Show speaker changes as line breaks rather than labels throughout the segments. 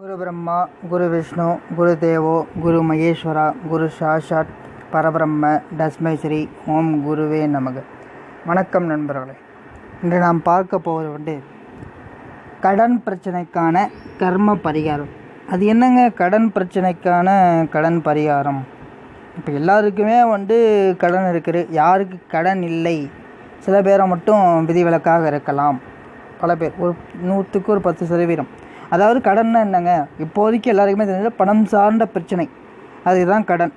குரு பிரம்மா குரு விஷ்ணு குரு தேவோ குரு மகேஸ்வரா குரு சாஷாத் பரபிரம்ம தஸ்மை ஸ்ரீ ஓம் குருவே நமக. வணக்கம் நண்பர்களே. இன்று நாம் பார்க்க போவது வந்து கடன் பிரச்சனைக்கான கர்ம பரிகாரம். அது என்னங்க கடன் பிரச்சனைக்கான கடன் பரிகாரம்? இப்போ எல்லாருக்குமே வந்து கடன் இருக்குது. யாருக்கு கடன் இல்லை? சில பேரை மட்டும் விதிவிலக்காக இருக்கலாம். பல பேர் ஒரு நூற்றுக்கு ஒரு பத்து சதவீதம். அதாவது கடன்னா என்னங்க? இப்போதைக்கு எல்லாருக்குமே தெரிஞ்ச பணம் சார்ந்த பிரச்சனை. அதுதான் கடன்.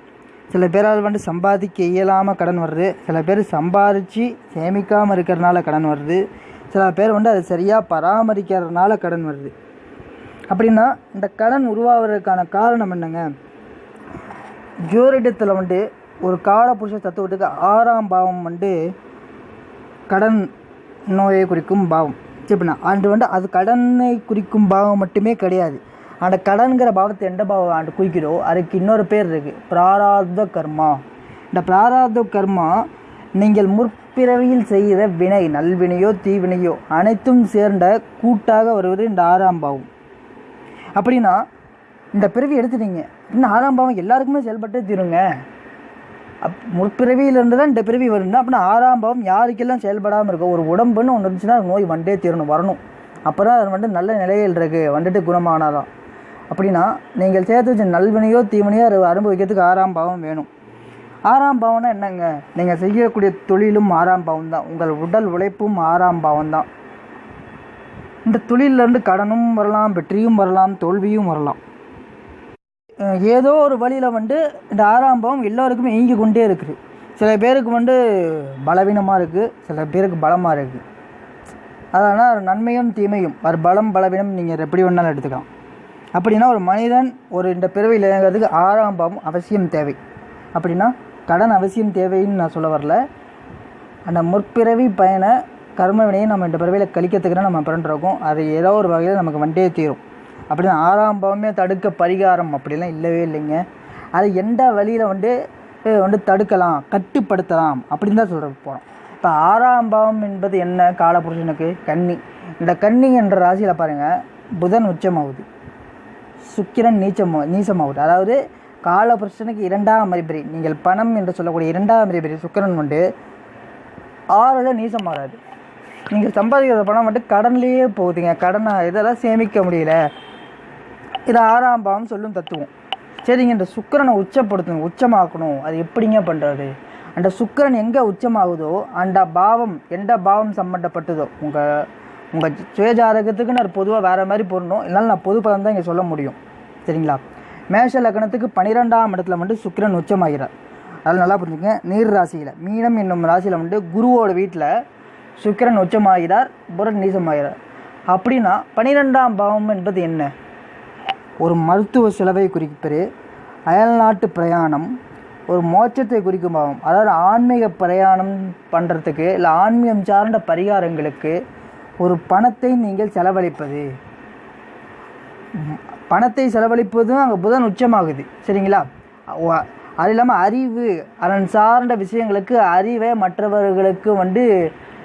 சில பேரால் வந்து சம்பாதிக்க இயலாமல் கடன் வருது. சில பேர் சம்பாதிச்சு சேமிக்காமல் இருக்கிறனால கடன் வருது. சில பேர் வந்து அதை சரியாக பராமரிக்கிறதுனால கடன் வருது. அப்படின்னா இந்த கடன் உருவாகிறதுக்கான காரணம் என்னங்க? ஜோரிடத்தில் வந்து ஒரு காலபுருஷ தத்துவத்துக்கு ஆறாம் பாவம் வந்து கடன் நோயை குறிக்கும் பாவம். சரிண்ணா ஆண்டு வந்து அது கடனை குறிக்கும் பாவம் மட்டுமே கிடையாது. அந்த கடன்கிற பாவத்தை எந்த பாவம் ஆண்டு குறிக்கிறோ அதுக்கு இன்னொரு பேர் இருக்குது பிராராத கர்மா. இந்த பிராராத கர்மா நீங்கள் முற்பிறவியில் செய்கிற வினை நல்வினையோ தீவினையோ அனைத்தும் சேர்ந்த கூட்டாக வருவது இந்த ஆறாம் பாவம். அப்படின்னா இந்த பிறவி எடுத்துட்டீங்க. இன்னும் ஆறாம் பாவம் எல்லாருக்குமே செயல்பட்டு தீருங்க. அப் முற்பிறவியிலேருந்து தான் இந்த பிறவி வரும்னா அப்படின்னா ஆறாம் பாவம் யாருக்கெல்லாம் செயல்படாமல் இருக்கும் ஒரு உடம்புன்னு ஒன்று இருந்துச்சுன்னா நோய் வண்டே தீரணும் வரணும். அப்போ தான் அது வந்துட்டு நல்ல நிலையில் இருக்குது வந்துட்டு குணமானாதான். அப்படின்னா நீங்கள் சேர்த்து வச்ச நல்வினையோ தீவினையோ அதை அனுபவிக்கிறதுக்கு ஆறாம் பாவம் வேணும். ஆறாம் பாவம்னா என்னங்க? நீங்கள் செய்யக்கூடிய தொழிலும் ஆறாம் பாவம் தான் உங்கள் உடல் உழைப்பும் ஆறாம் பாவம் தான் இந்த தொழிலிருந்து கடனும் வரலாம் வெற்றியும் வரலாம் தோல்வியும் வரலாம். ஏதோ ஒரு வழியில் வந்து இந்த ஆறாம் பாவம் எல்லோருக்குமே இயங்கி கொண்டே இருக்குது. சில பேருக்கு வந்து பலவீனமாக இருக்குது சில பேருக்கு பலமாக இருக்குது. அதனால் நன்மையும் தீமையும் ஒரு பலம் பலவீனம் நீங்கள் எப்படி வேணாலும் எடுத்துக்கலாம். அப்படின்னா ஒரு மனிதன் ஒரு இந்த பிறவியில் இயங்குறதுக்கு ஆறாம் பாவம் அவசியம் தேவை. அப்படின்னா கடன் அவசியம் தேவைன்னு நான் சொல்ல வரல. அந்த முற்பிறவி பயண கர்மவினையை நம்ம இந்த பிறவியில் கழிக்கிறதுக்கு நம்ம பிறண்டிருக்கோம் அது ஏதோ ஒரு வகையில் நமக்கு வண்டே தீரும். அப்படின்னா ஆறாம் பாவமே தடுக்க பரிகாரம் அப்படிலாம் இல்லவே இல்லைங்க. அது எந்த வழியில் வந்து வந்து தடுக்கலாம் கட்டுப்படுத்தலாம் அப்படின்னு தான் சொல்கிற போகிறோம் இப்போ ஆறாம் பாவம் என்பது என்ன? காலபுருஷனுக்கு கன்னி. இந்த கன்னி என்ற ராசியில் பாருங்கள் புதன் உச்சமாகுது. சுக்கிரன் நீச்சம் நீசமாகுது. அதாவது காலபுருஷனுக்கு இரண்டாம் அறிபறி நீங்கள் பணம் என்று சொல்லக்கூடிய இரண்டாம் அறிபறி சுக்கிரன் வந்து ஆறில் நீசம் மாறாது நீங்கள் சம்பாதிக்கிற பணம் வந்து கடன்லேயே போகுதுங்க. கடனை இதெல்லாம் சேமிக்க முடியல. இது ஆறாம் பாவம் சொல்லும் தத்துவம். சரிங்க இந்த சுக்கிரனை உச்சப்படுத்தணும் உச்சமாக்கணும். அது எப்படிங்க பண்ணுறது அந்த சுக்கிரன் எங்கே உச்சமாகுதோ அந்த பாவம் எந்த பாவம் சம்மந்தப்பட்டதோ உங்கள் உங்கள் சுயஜாதகத்துக்கு நான் பொதுவாக வேறு மாதிரி போடணும் இல்லைனா நான் பொது பதம் தான் இங்கே சொல்ல முடியும். சரிங்களா? மேஷ லக்னத்துக்கு பன்னிரெண்டாம் இடத்துல வந்து சுக்கிரன் உச்சமாகிறார். அதனால் நல்லா புரிஞ்சுங்க நீர் ராசியில் மீனம் என்னும் ராசியில் வந்து குருவோட வீட்டில் சுக்கிரன் உச்சமாகிறார் புரன் நீசமாகிறார். அப்படின்னா பன்னிரெண்டாம் பாவம் என்பது என்ன? ஒரு மருத்துவ செலவை குறிப்பது அயல்நாட்டு பிரயாணம் ஒரு மோட்சத்தை குறிக்கும் பாவம் அதாவது ஆன்மீக பிரயாணம் பண்ணுறதுக்கு இல்லை ஆன்மீகம் சார்ந்த பரிகாரங்களுக்கு ஒரு பணத்தை நீங்கள் செலவழிப்பது. பணத்தை செலவழிப்பதும் அங்கே புதன் உச்சமாகுது. சரிங்களா? அது இல்லாமல் அறிவு அதன் சார்ந்த விஷயங்களுக்கு அறிவை மற்றவர்களுக்கு வந்து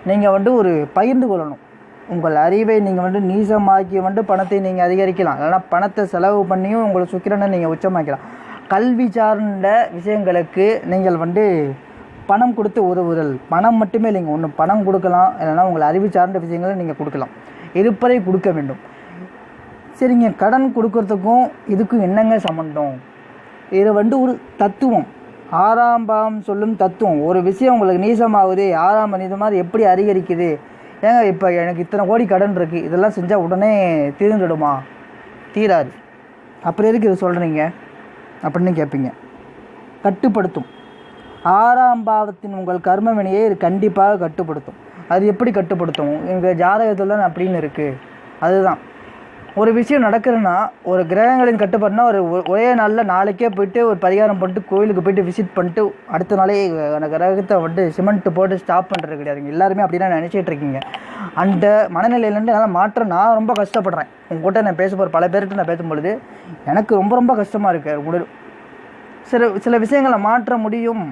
நீங்கள் வந்து ஒரு பகிர்ந்து கொள்ளணும். உங்கள் அறிவை நீங்கள் வந்து நீசமாக்கி வந்து பணத்தை நீங்கள் அதிகரிக்கலாம். இல்லைனா பணத்தை செலவு பண்ணியும் உங்களை சுக்கிரனை நீங்கள் உச்சமாக்கலாம். கல்வி சார்ந்த விஷயங்களுக்கு நீங்கள் வந்து பணம் கொடுத்து உதவுதல். பணம் மட்டுமே இல்லைங்க ஒன்று பணம் கொடுக்கலாம். இல்லைனா உங்கள் அறிவு சார்ந்த விஷயங்களை நீங்கள் கொடுக்கலாம். இருப்பதை கொடுக்க வேண்டும். சரிங்க கடன் கொடுக்கறதுக்கும் இதுக்கும் என்னங்க சம்மந்தம் இது வந்து ஒரு தத்துவம். ஆறாம் பாவம் சொல்லும் தத்துவம். ஒரு விஷயம் உங்களுக்கு நீசமாகுது ஆறாம் பாவம் மாதிரி எப்படி அதிகரிக்குது? ஏங்க இப்போ எனக்கு இத்தனை கோடி கடன் இருக்குது இதெல்லாம் செஞ்சால் உடனே தீர்ந்துடுமா? தீராது. அப்புறம் எதுக்கு இது சொல்கிறீங்க அப்படின்னு கேட்பீங்க. கட்டுப்படுத்தும். ஆறாம் பாவத்தின் உங்கள் கர்ம வினையை இது கண்டிப்பாக கட்டுப்படுத்தும். அது எப்படி கட்டுப்படுத்தும்? எங்கள் ஜாதகத்தில் அப்படின்னு இருக்குது அதுதான். ஒரு விஷயம் நடக்குதுன்னா ஒரு கிரகங்களின் கட்டுப்பாடுனா ஒரு ஒ- ஒரே நாளில் நாளைக்கே போயிட்டு ஒரு பரிகாரம் பண்ணிட்டு கோயிலுக்கு போயிட்டு விசிட் பண்ணிட்டு அடுத்த நாளே அந்த கிரகத்தை வந்து சிமெண்ட் போட்டு ஸ்டாப் பண்ணுறது கிடையாதுங்க எல்லாருமே அப்படி நினச்சிட்டு இருக்கீங்க. அந்த மனநிலையிலேருந்து என்னால் மாற்ற நான் ரொம்ப கஷ்டப்படுறேன். உங்கள்கிட்ட நான் பேச போகிற பல பேர்கிட்ட நான் பேசும்பொழுது எனக்கு ரொம்ப ரொம்ப கஷ்டமாக இருக்குது உடல் சில சில விஷயங்களை மாற்ற முடியும்.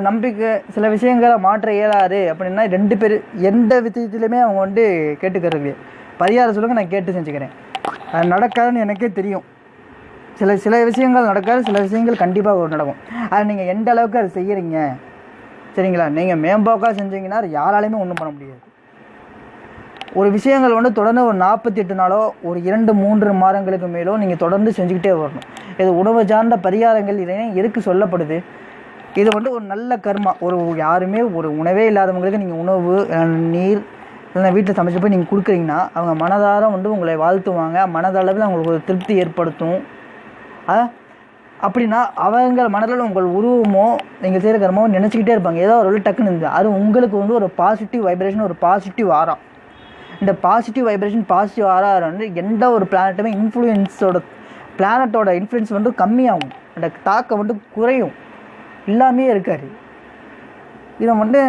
நம்பிக்கை சில விஷயங்களை மாற்ற இயலாது. அப்படின்னா ரெண்டு பேர் எந்த விஷயத்துலையுமே அவங்க வந்து கேட்டுக்கிறது பரிகாரம் சொல்லுங்கள் நான் கேட்டு செஞ்சுக்கிறேன். அது நடக்காதுன்னு எனக்கே தெரியும். சில சில விஷயங்கள் நடக்காது சில விஷயங்கள் கண்டிப்பாக நடக்கும். அது நீங்கள் எந்த அளவுக்கு அதை செய்கிறீங்க சரிங்களா? நீங்கள் மேம்போக்காக செஞ்சீங்கன்னா யாராலையுமே ஒன்றும் பண்ண முடியாது. ஒரு விஷயங்கள் வந்து தொடர்ந்து ஒரு நாற்பத்தி எட்டு நாளோ ஒரு இரண்டு மூன்று மாதங்களுக்கு மேலோ நீங்கள் தொடர்ந்து செஞ்சுக்கிட்டே வரணும். இது உணவு சார்ந்த பரிகாரங்கள் இதெல்லாம் எதுக்கு சொல்லப்படுது? இது வந்து ஒரு நல்ல கர்மா. ஒரு யாருமே ஒரு உணவே இல்லாதவங்களுக்கு நீங்கள் உணவு அஹ், நீர் இல்லைன்னா வீட்டில் சமைச்சு போய் நீங்கள் கொடுக்குறீங்கன்னா அவங்க மனதார வந்து உங்களை வாழ்த்துவாங்க. மனதளவில் அவங்களுக்கு ஒரு திருப்தி ஏற்படுத்தும். அப்படின்னா அவங்க மனதில் உங்கள் உருவமோ நீங்கள் செய்கிற கர்மமோ நினச்சிக்கிட்டே இருப்பாங்க. ஏதோ ஒரு டக்குன்னு இருந்து அது உங்களுக்கு வந்து ஒரு பாசிட்டிவ் வைப்ரேஷன் ஒரு பாசிட்டிவ் ஆரா இந்த பாசிட்டிவ் வைப்ரேஷன் பாசிட்டிவ் ஆரா வந்து எந்த ஒரு பிளானட்டுமே இன்ஃப்ளூயன்ஸோட பிளானட்டோட இன்ஃப்ளூயன்ஸ் வந்து கம்மியாகும். அந்த தாக்கம் வந்து குறையும். இல்லாமே இருக்காது. இதை வந்து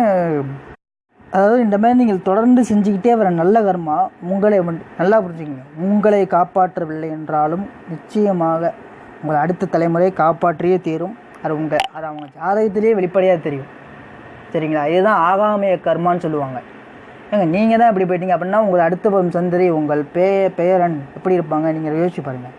அதாவது இந்த மாதிரி நீங்கள் தொடர்ந்து செஞ்சுக்கிட்டே வர நல்ல கர்மா உங்களை நல்லா புரிஞ்சுக்கங்க. உங்களை காப்பாற்றவில்லை என்றாலும் நிச்சயமாக உங்களை அடுத்த தலைமுறையை காப்பாற்றியே தீரும். அது உங்கள் அது அவங்க ஜாதகத்திலேயே வெளிப்படையாக தெரியும். சரிங்களா? இதுதான் ஆகாமிய கர்மான்னு சொல்லுவாங்க. ஏங்க நீங்கள் தான் இப்படி போயிட்டீங்க அப்படின்னா உங்கள் அடுத்த வரும் சந்ததி உங்கள் பே பேரன் எப்படி இருப்பாங்க? நீங்கள் யோசிச்சு பாருங்கள்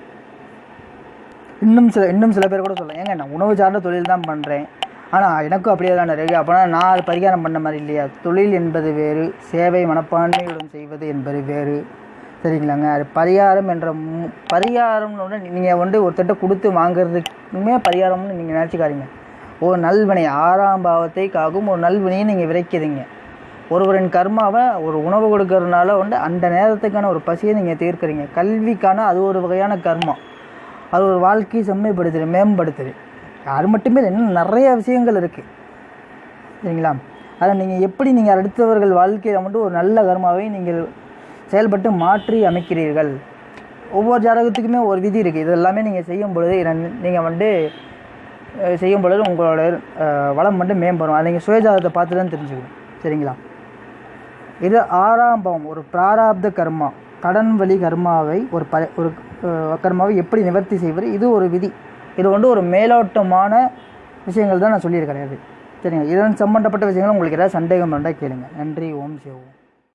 இன்னும் சில இன்னும் சில பேர் கூட சொல்லலாம். ஏங்க நான் உணவு சார்ந்த தொழில் தான் பண்ணுறேன் ஆனால் எனக்கும் அப்படியே தான் இருக்கு அப்போனா நான் அது பரிகாரம் பண்ண மாதிரி இல்லையா? தொழில் என்பது வேறு சேவை மனப்பான்மையுடன் செய்வது என்பது வேறு. சரிங்களாங்க? அது பரிகாரம் என்ற மு- பரிகாரம்னு நீங்கள் வந்து ஒருத்தட்ட கொடுத்து வாங்குறதுக்குமே பரிகாரம்னு நீங்கள் நினச்சிக்காதீங்க. ஒரு நல்வினை ஆறாம் பாவத்தை காக்கும் ஒரு நல்வினையை நீங்கள் விதைக்கிறீங்க. ஒருவரின் கர்மாவை ஒரு உணவு கொடுக்கறதுனால வந்து அந்த நேரத்துக்கான ஒரு பசியை நீங்கள் தீர்க்குறீங்க. கல்விக்கான அது ஒரு வகையான கர்மம் அது ஒரு வாழ்க்கையை செம்மைப்படுத்துது மேம்படுத்துது. அது மட்டுமே இல்லை, இன்னும் நிறைய விஷயங்கள் இருக்குது சரிங்களா? அதை நீங்கள் எப்படி நீங்கள் அடுத்தவர்கள் வாழ்க்கையில் மட்டும் ஒரு நல்ல கர்மாவை நீங்கள் செயல்பட்டு மாற்றி அமைக்கிறீர்கள்? ஒவ்வொரு ஜாதகத்துக்குமே ஒரு விதி இருக்குது இது எல்லாமே நீங்கள் செய்யும் பொழுது நீங்கள் வந்து செய்யும் பொழுது உங்களோட வளம் மட்டும் மேம்படும். அதை நீங்கள் சுயஜாதகத்தை பார்த்து தான் தெரிஞ்சுக்கணும். சரிங்களா? இது ஆறாம் பாவம். ஒரு பிராராப்த கர்மா. கடன் வழி கர்மாவை ஒரு ப ஒரு கர்மாவை எப்படி நிவர்த்தி செய்வது? இது ஒரு விதி. இது வந்து ஒரு மேலோட்டமான விஷயங்கள் தான் நான் சொல்லியிருக்கிறேன் சரிங்க இதன் சம்மந்தப்பட்ட விஷயங்கள் உங்களுக்கு ஏதாவது சந்தேகம் இருந்தால் கேளுங்க. நன்றி ஓம் சிவம்